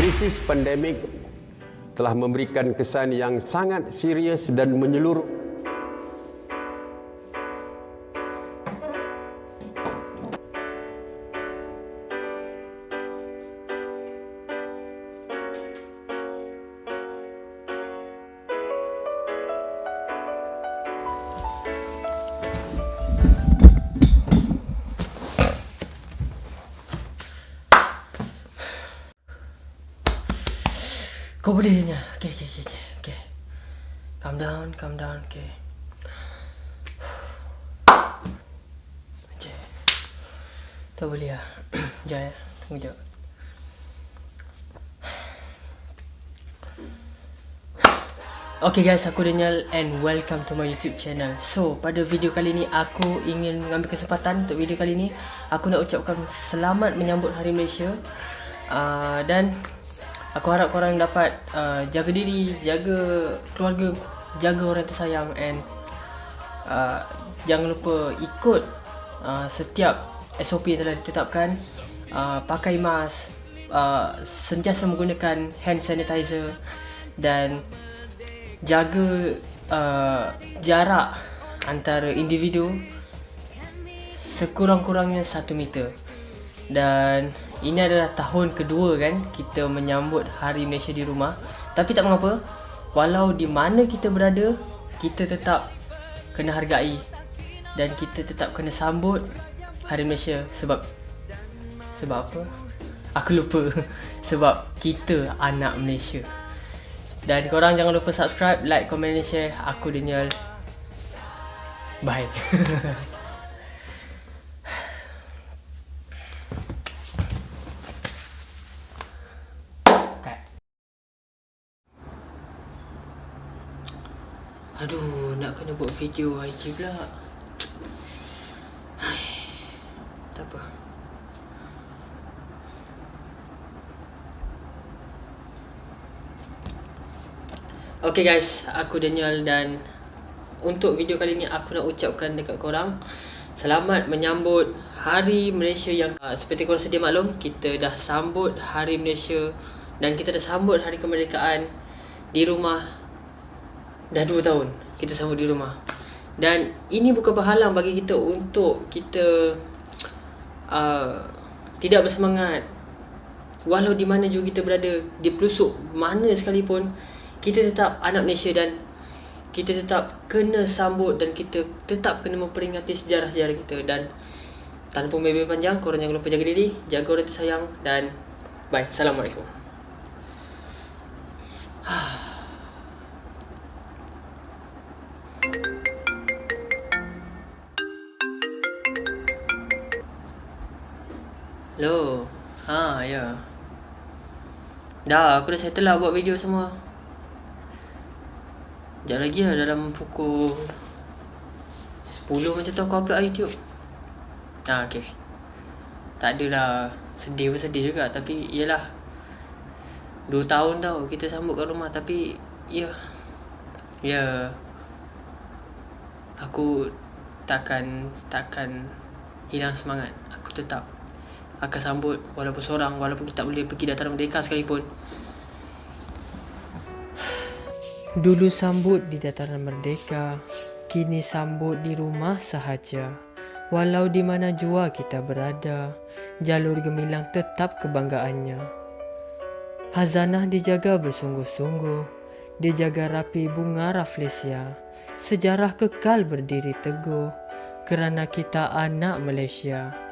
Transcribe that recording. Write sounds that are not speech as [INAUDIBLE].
Krisis pandemik telah memberikan kesan yang sangat serius dan menyeluruh Kau boleh Dina. Okay, okay, okay, okay. Calm down, calm down, okay. Okay. Tak boleh lah. [CLEARS THROAT] Sekejap ya. Tunggu sekejap. Okay guys, aku Daniel and welcome to my YouTube channel. So, pada video kali ni aku ingin mengambil kesempatan untuk video kali ni aku nak ucapkan selamat menyambut Hari Malaysia. Uh, dan aku harap korang dapat uh, jaga diri, jaga keluarga, jaga orang tersayang and uh, jangan lupa ikut uh, setiap SOP yang telah ditetapkan. Uh, pakai mask, uh, sentiasa menggunakan hand sanitizer dan jaga uh, jarak antara individu sekurang-kurangnya 1 meter dan ini adalah tahun kedua kan kita menyambut Hari Malaysia di rumah tapi tak mengapa walau di mana kita berada kita tetap kena hargai dan kita tetap kena sambut Hari Malaysia sebab sebab apa? Aku lupa [LAUGHS] sebab kita anak Malaysia. Dan korang jangan lupa subscribe, like, komen dan share. Aku Daniel. Bye. [LAUGHS] Aduh, nak kena buat video IG pula. Tak apa. Okay guys, aku Daniel dan untuk video kali ni aku nak ucapkan dekat korang Selamat menyambut Hari Malaysia yang uh, seperti korang sedia maklum Kita dah sambut Hari Malaysia dan kita dah sambut Hari Kemerdekaan di rumah Dah 2 tahun kita sambut di rumah. Dan ini bukan berhalang bagi kita untuk kita uh, Tidak bersemangat. Walau di mana juga kita berada Di pelosok mana sekalipun kita tetap anak Malaysia dan kita tetap kena sambut dan kita tetap kena memperingati sejarah-sejarah kita. Dan tanpa membebel panjang korang jangan lupa jaga diri jaga orang tersayang dan bye. Assalamualaikum Hello. Ha, ya. Dah, aku dah settle lah buat video semua. Sekejap lagi lah dalam pukul 10 macam tu aku upload lah YouTube. Ha okay Tak adalah sedih pun sedih juga tapi yelah 2 tahun tau kita sambut kat rumah tapi ya. Ya. Aku takkan takkan hilang semangat. Aku tetap akan sambut walaupun seorang walaupun kita tak boleh pergi dataran merdeka sekalipun Dulu sambut di dataran merdeka, kini sambut di rumah sahaja. Walau di mana jua kita berada, jalur gemilang tetap kebanggaannya. Hazanah dijaga bersungguh-sungguh, dijaga rapi bunga raflesia. Sejarah kekal berdiri teguh, kerana kita anak Malaysia.